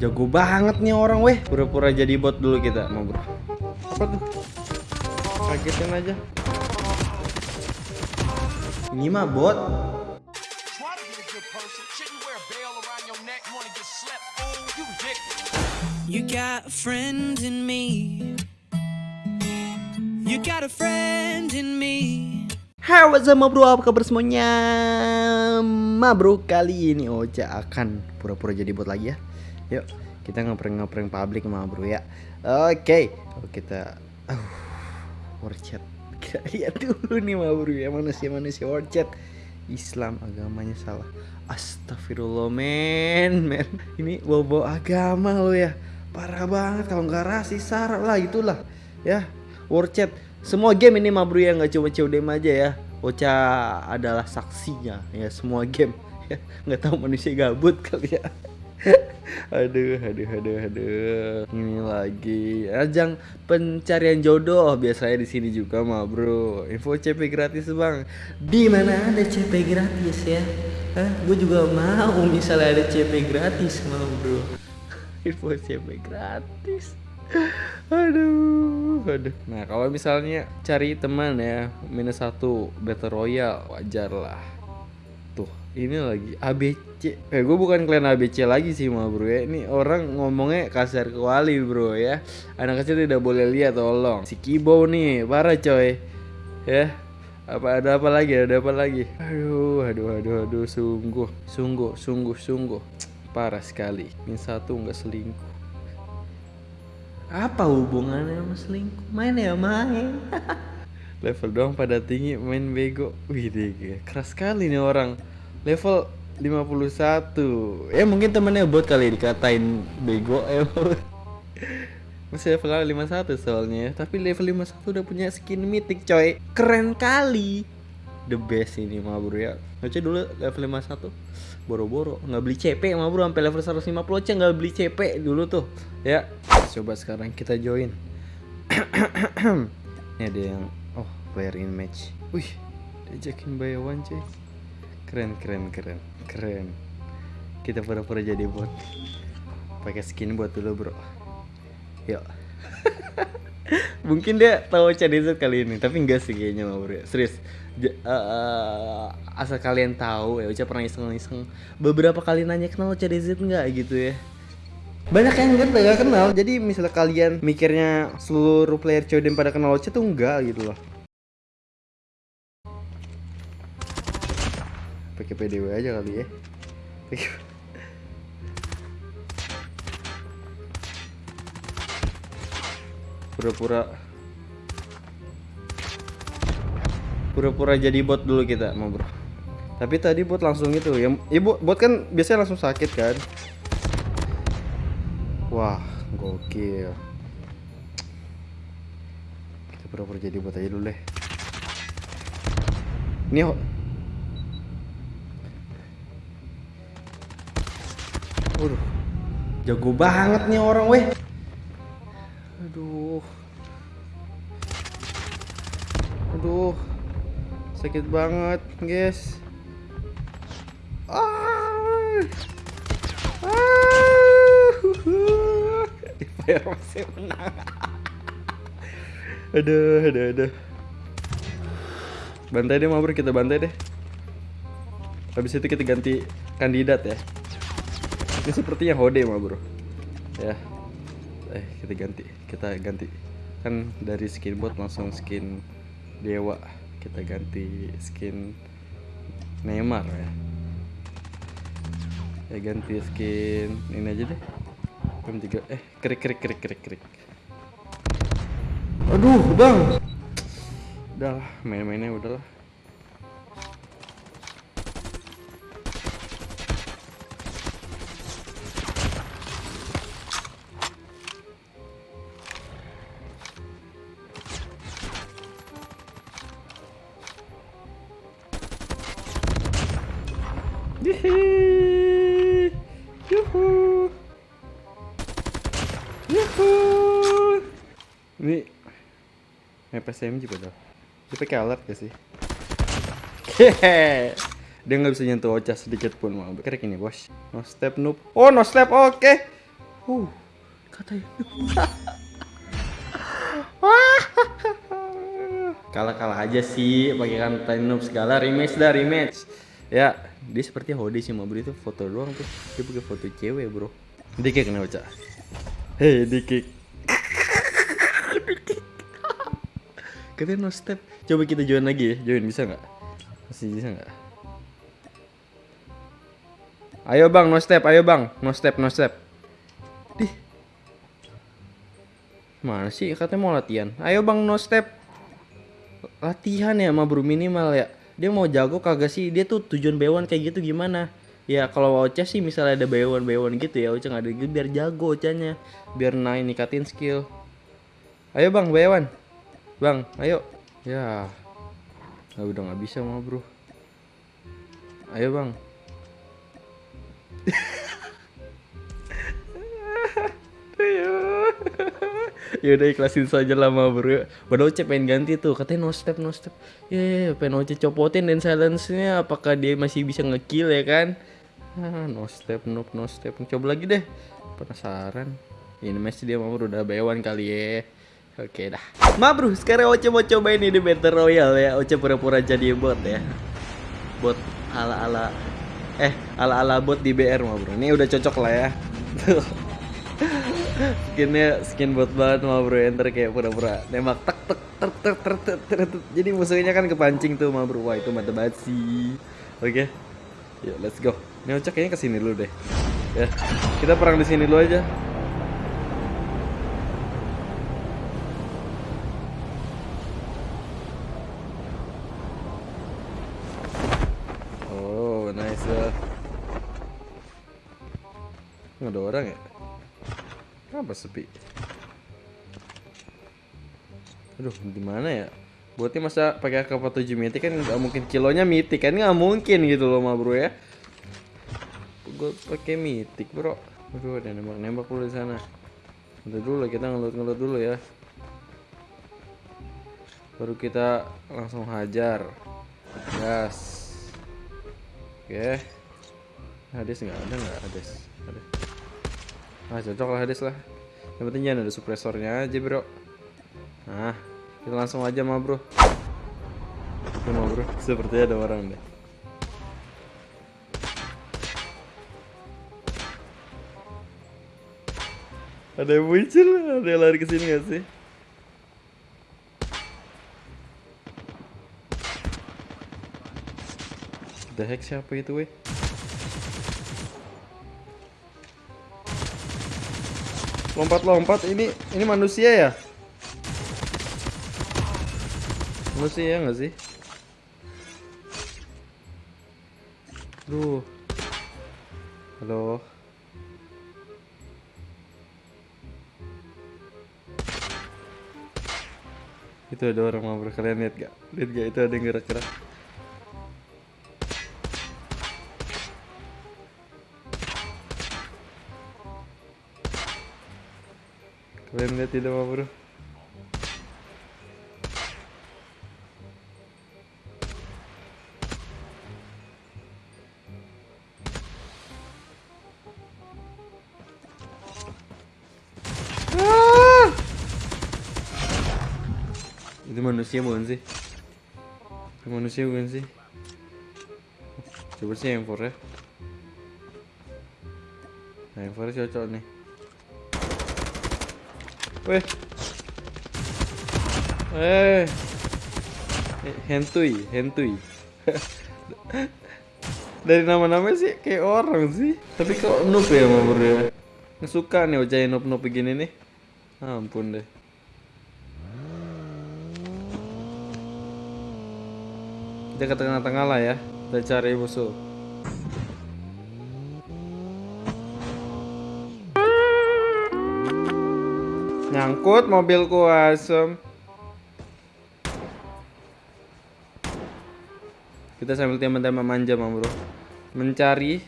Jago banget nih orang weh. Pura-pura jadi bot dulu kita, mau bro. Apa tuh? Kagetin aja. Ini mah bot. You got a friend in me. You got a friend in me. Hai what's up bro, apa kabar semuanya? Ma bro, kali ini Ocha akan pura-pura jadi bot lagi ya. Yuk, kita ngeprank-ngeprank publik ma bro ya. Oke, oh, kita uh, War chat. Lihat dulu nih ma bro ya. Manusia-manusia war chat. Islam agamanya salah. Astagfirullah men, men. Ini bawa-bawa agama lo ya. Parah banget kalau nggak rasis sara lah itulah Ya, war chat semua game ini ma bro ya nggak cuma CODM aja ya. Ocha adalah saksinya ya semua game. Ya nggak tahu manusia gabut kali ya. Aduh aduh aduh aduh. Ini lagi. Ajang pencarian jodoh biasanya di sini juga ma bro. Info CP gratis bang. Di mana ada CP gratis ya? Hah, gue juga mau misalnya ada CP gratis ma bro. Info CP gratis aduh aduh. Nah kalau misalnya cari teman ya minus satu battle royale wajar lah. Tuh ini lagi ABC eh gue bukan klien ABC lagi sih mah bro ya. Ini orang ngomongnya kasar kewali bro ya. Anak kecil tidak boleh lihat tolong. Si Kibo nih parah coy. Ya apa ada apa lagi? Ada apa lagi? Aduh aduh aduh aduh sungguh. Sungguh sungguh sungguh. Parah sekali. Min satu nggak selingkuh apa hubungannya sama selingkuh? Main ya main. Level doang pada tinggi main bego. Wih deh, keras sekali nih orang. Level 51. Ya mungkin temennya bot kali dikatain bego ya. Masih level 51 soalnya ya. Tapi level 51 udah punya skin mythic coy. Keren kali. The best ini mah bro ya. Oce dulu level 51 boro-boro nggak beli CP mah bro sampai level 150 aja nggak beli CP dulu tuh ya coba sekarang kita join. Ini ada yang oh player in match. Wih diajakin one cuy. Keren keren keren keren. Kita pura-pura jadi bot. Pakai skin buat dulu bro. Yuk. Mungkin dia tahu CDZ kali ini tapi enggak sih kayaknya mah bro. Serius. J uh, asal kalian tahu ya Uca pernah iseng-iseng. Beberapa kali nanya kenal CDZ enggak? Gitu ya banyak yang gue gak kenal jadi misalnya kalian mikirnya seluruh player CODM pada kenal Ocha tuh enggak gitu loh. Pakai PDW aja kali ya. Pura-pura. Pura-pura jadi bot dulu kita mau bro. Tapi tadi bot langsung itu ya ibu bot kan biasanya langsung sakit kan wah gokil kita pura-pura jadi bot aja dulu deh ini Waduh, jago banget nih orang weh. Aduh. Aduh. Sakit banget, guys. Ah. Ah. Fire masih menang. aduh, aduh, aduh. Bantai deh, Mabur, kita bantai deh. Habis itu kita ganti kandidat ya. Ini sepertinya Hode, Mabur. Ya eh kita ganti kita ganti kan dari skin bot langsung skin dewa kita ganti skin Neymar ya ya ganti skin ini aja deh M3 eh krik krik krik krik krik. Aduh bang. Udahlah main-mainnya udahlah SMG padahal. Dia pakai alert gak sih? Hehe. Dia nggak bisa nyentuh Ocha sedikit pun mau. Kira ini bos. No step noob. Oh no step oke. Uh katanya. Kalah-kalah aja sih pakai kata noob segala rematch dah rematch. Ya, dia seperti Hode sih mau beri itu foto doang tuh. Dia pakai foto cewek, Bro. Dikik kenapa, Cak? Hei, dikik. Katanya no step. Coba kita join lagi ya. Join bisa nggak? Masih bisa nggak? Ayo bang, no step, ayo bang, no step, no step. Dih, mana sih? Katanya mau latihan. Ayo bang, no step. Latihan ya, ma bro minimal ya. Dia mau jago kagak sih? Dia tuh tujuan bewan kayak gitu gimana? Ya kalau Ocha sih misalnya ada bewan-bewan gitu ya, Ocha nggak ada gitu biar jago Ochanya, biar naik nikatin skill. Ayo bang, bewan. Bang, ayo. Ya, Nah, udah nggak bisa mah bro. Ayo bang. ya udah ikhlasin saja lah mah bro. Padahal Oce pengen ganti tuh, katanya no step no step. Ya, ya, ya, pengen Oce copotin dan silence-nya. Apakah dia masih bisa ngekill ya kan? Ah, no step, no no step. Coba lagi deh. Penasaran. Ini masih dia mau udah bewan kali ya. Oke dah. Ma bro, sekarang Oce mau coba ini di Battle Royale ya. Oce pura-pura jadi bot ya. Bot ala-ala eh ala-ala bot di BR ma bro. Ini udah cocok lah ya. Skinnya skin bot banget ma bro. Enter kayak pura-pura nembak tek tek ter-ter-ter-ter-ter. Jadi musuhnya kan kepancing tuh ma bro. Wah, itu mata banget sih. Oke. Yuk, let's go. Ini Oce kayaknya ke sini dulu deh. Ya. Kita perang di sini dulu aja. Nggak ada orang ya? Kenapa sepi? Aduh, di mana ya? Buatnya masa pakai AK 47 mitik kan nggak mungkin kilonya mitik kan nggak mungkin gitu loh ma bro ya. Gue pakai mitik bro. Aduh, ada nembak nembak dulu di sana. Udah dulu kita ngelut ngelut dulu ya. Baru kita langsung hajar. Gas. Oke. Hades nggak ada nggak Hades? Ada. Ah cocok lah Hades lah. Yang penting jangan ada suppressornya aja bro. Nah, kita langsung aja mah bro. Itu mah bro. Sepertinya ada orang deh. Ada yang muncul, ada yang lari ke sini gak sih? The heck siapa itu weh? Lompat-lompat ini ini manusia ya? Manusia nggak sih? Duh. Halo. Itu ada orang mau kalian lihat gak? Lihat gak itu ada yang gerak-gerak? Tidak mau bro? Itu manusia bukan sih? Manusia bukan sih? Coba sih yang for ya. Nah, yang for cocok nih. Weh. Eh. Hentui, hentui. Dari nama-namanya sih kayak orang sih. Tapi kok noob ya mau bro ya? Nih ucain noob-noob begini nih. Ampun deh. Kita ke tengah-tengah lah ya. Kita cari musuh. Nyangkut mobilku asem. Kita sambil tembak-tembak manja, Mam Bro. Mencari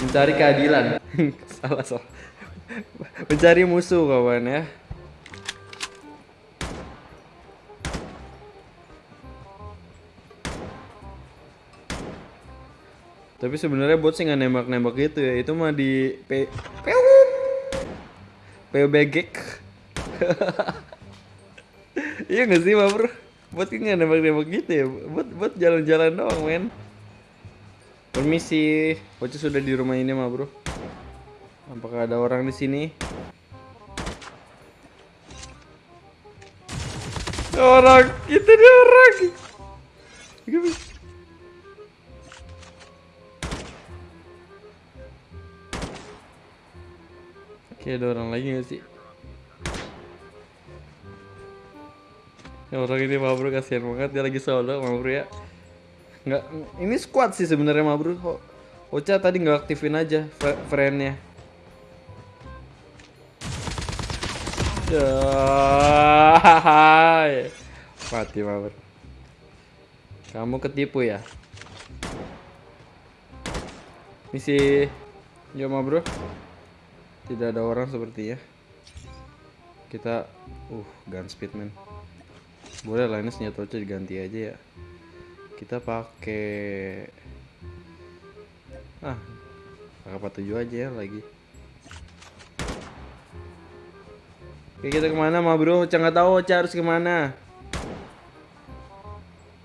mencari keadilan. salah, salah. Mencari musuh, kawan ya. Tapi sebenarnya bot sih nggak nembak-nembak gitu ya. Itu mah di P PU PUBG. iya nggak sih, Ma Bro? Kan nggak nembak-nembak gitu ya. Bot bot jalan-jalan doang, men. Permisi, Bocah sudah di rumah ini, Ma Bro. Apakah ada orang di sini? Orang, itu dia orang. Oke, ada orang lagi gak sih? Ya, orang ini Ma Bro kasihan banget dia lagi solo Ma Bro ya. Nggak, ini squad sih sebenarnya Ma Bro. Kok Ocha tadi nggak aktifin aja fr- friendnya. Ya, mati Ma Bro. Kamu ketipu ya? Misi Yo Ma Bro. Tidak ada orang sepertinya. Kita uh gun speed man. Boleh ini senjata Ocha diganti aja ya. Kita pakai ah AK-47 aja ya lagi. Oke kita ke mana ma bro? Ocha nggak tahu Ocha harus ke mana.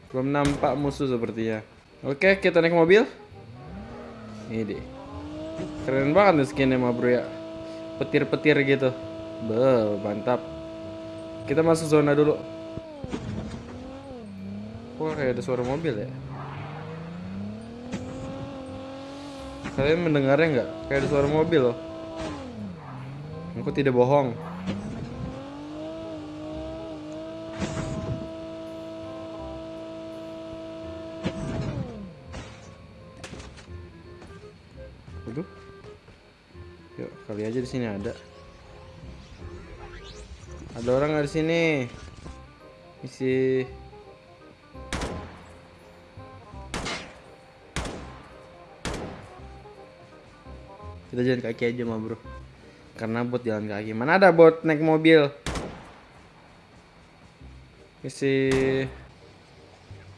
Belum nampak musuh sepertinya. Oke kita naik mobil. Ini deh. Keren banget nih skinnya ma bro ya. Petir-petir gitu. Be, mantap. Kita masuk zona dulu. Kok kayak ada suara mobil ya? Kalian mendengarnya nggak? Kayak ada suara mobil loh. Aku tidak bohong. Waduh. Yuk, kali aja di sini ada. Ada orang nggak di sini? Isi Kita jalan kaki aja mah bro. Karena bot jalan kaki. Mana ada bot naik mobil? Isi.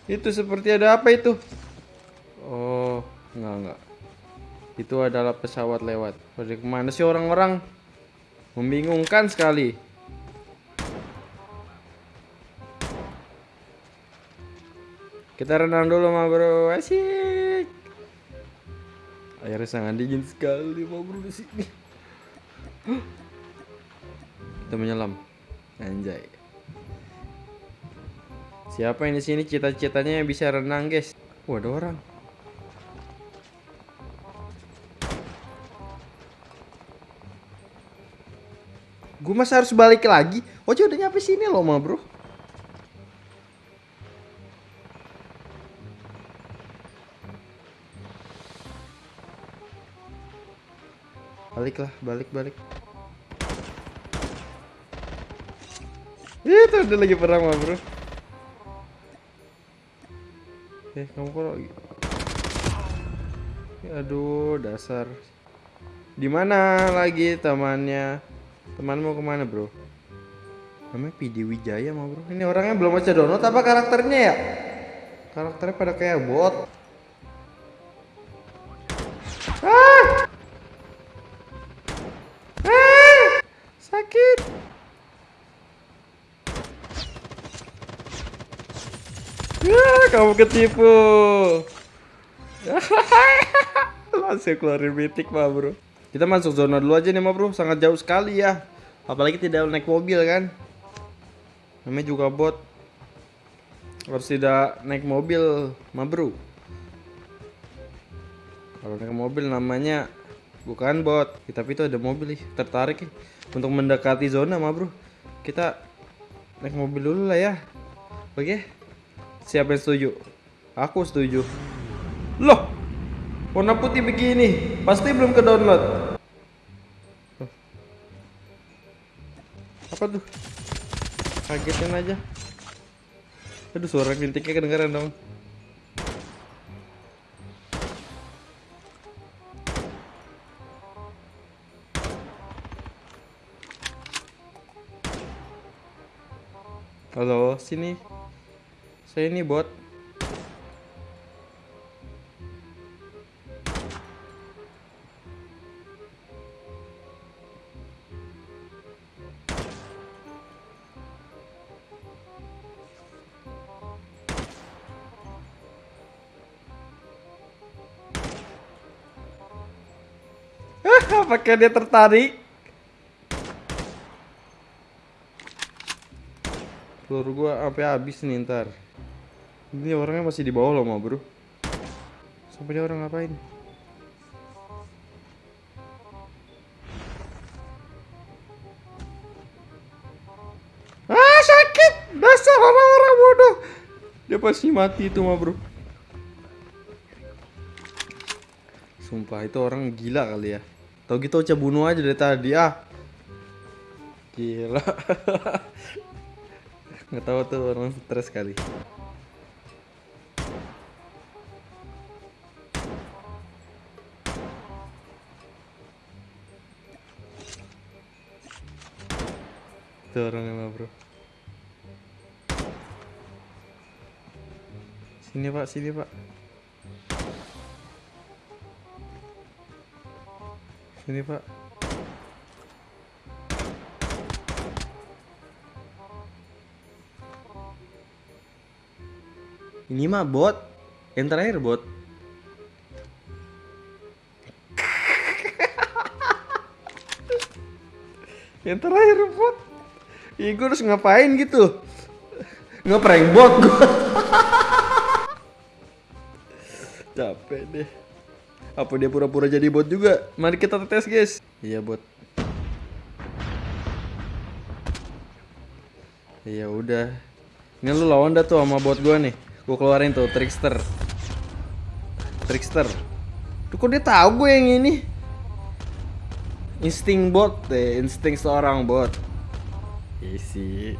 Itu seperti ada apa itu? Oh Enggak enggak. Itu adalah pesawat lewat. Pada ke mana sih orang-orang? Membingungkan sekali. Kita renang dulu mah bro. Asik Airnya sangat dingin sekali mau bro di sini. Kita menyelam. Anjay. Siapa yang di sini cita-citanya yang bisa renang, guys? Ada orang. Gue masa harus balik lagi? Oce udah nyampe sini loh, ma bro. Balik lah, balik, balik. Itu udah lagi perang mah bro. Eh, kamu kok lagi? Aduh, dasar. Di mana lagi temannya? Teman mau ke mana bro? Namanya PD Wijaya mah bro. Ini orangnya belum baca download apa karakternya ya? Karakternya pada kayak bot. Ketipu. Langsung keluarin mitik mah bro. Kita masuk zona dulu aja nih mah bro. Sangat jauh sekali ya. Apalagi tidak naik mobil kan. Namanya juga bot. Harus tidak naik mobil mah bro. Kalau naik mobil namanya bukan bot. Tapi itu ada mobil nih. Tertarik nih untuk mendekati zona mah bro. Kita naik mobil dulu lah ya. Oke. Siapa yang setuju? Aku setuju. Loh, warna putih begini, pasti belum ke download. Apa tuh? Kagetin aja. Aduh, suara bintiknya kedengeran dong. Halo, sini. Saya ini bot. Apakah dia tertarik? Peluru gua apa habis nih ntar. Ini orangnya masih di bawah loh, ma bro. Sampai dia orang ngapain? Ah sakit, dasar orang-orang bodoh. Dia pasti mati itu ma bro. Sumpah itu orang gila kali ya. Tau gitu Ocha bunuh aja dari tadi ah. Gila. Nggak tahu tuh orang stres kali. Itu orangnya mah bro. Sini pak, sini pak. Sini pak. Ini mah bot. Yang terakhir bot. Yang terakhir bot. Ih, gue harus ngapain gitu? Ngeprank bot gue. Capek deh. Apa dia pura-pura jadi bot juga? Mari kita tes guys. Iya bot. Iya udah. Ini lu lawan dah tuh sama bot gua nih. Gua keluarin tuh trickster. Trickster. Tuh kok dia tahu gue yang ini? Insting bot deh, insting seorang bot. Isi.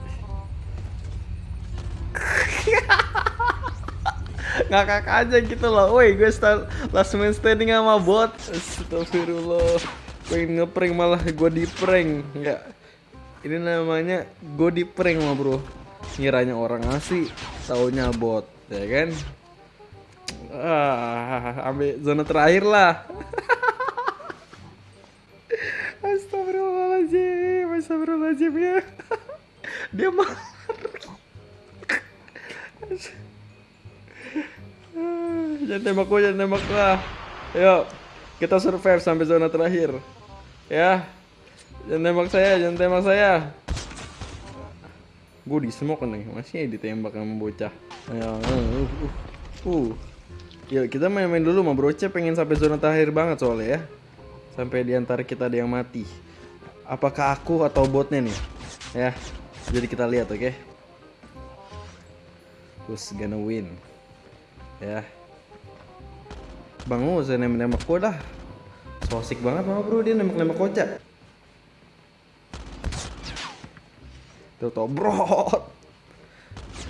ngakak aja gitu loh. Woi gue start last man standing sama bot. Astagfirullah. Pengen ngeprank malah gue di prank. Nggak. Ini namanya gue di prank mah bro. Ngiranya orang asli taunya bot ya kan? Ah ambil zona terakhir lah Astagfirullahaladzim ya Dia mah jangan tembak gue, jangan tembak lah. Yuk, kita survive sampai zona terakhir. Ya, jangan tembak saya, jangan tembak saya. Gue di smoke nih, masih ditembak sama bocah. Ayo, uh, uh, uh. Yuk, kita main-main dulu sama broce pengen sampai zona terakhir banget soalnya ya. Sampai di antara kita ada yang mati. Apakah aku atau botnya nih? Ya, jadi kita lihat oke. Okay? Who's gonna win? Ya, Bang Mo, saya nembak-nembak gue dah. So asik banget mama bro, dia nembak-nembak kocak. Tuh tobrot.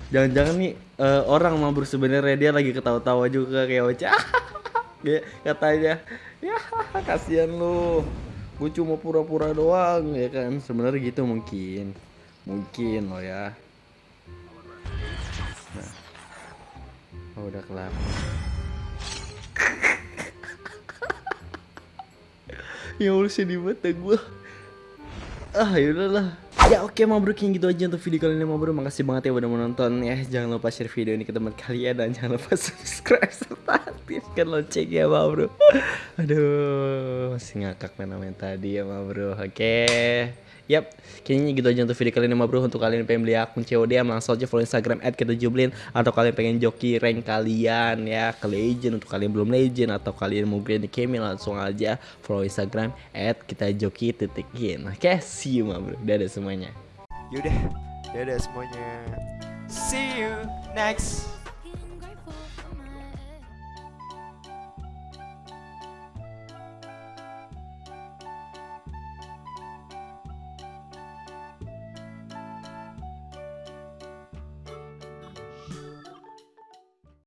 Jangan-jangan nih uh, orang mah bro sebenarnya dia lagi ketawa-tawa juga kayak. Kayak katanya, ya kasihan lu. Gue cuma pura-pura doang ya kan. Sebenarnya gitu mungkin. Mungkin loh ya. Nah. Oh, udah kelar. ya Allah sedih banget ya gue ah yaudahlah Ya oke mau bro gitu aja untuk video kali ini mau bro. Makasih banget ya udah menonton ya. Jangan lupa share video ini ke teman kalian Dan jangan lupa subscribe serta aktifkan lonceng ya ma bro. Aduh masih ngakak main-main tadi ya ma bro. Oke Yap, kayaknya gitu aja untuk video kali ini bro. Untuk kalian yang pengen beli akun COD langsung aja follow Instagram at Atau kalian pengen joki rank kalian ya ke legend. Untuk kalian belum legend atau kalian mau grinding kemi langsung aja follow Instagram at kita Oke, see you ma bro. Dadah semuanya. Yaudah, dadah semuanya. See you next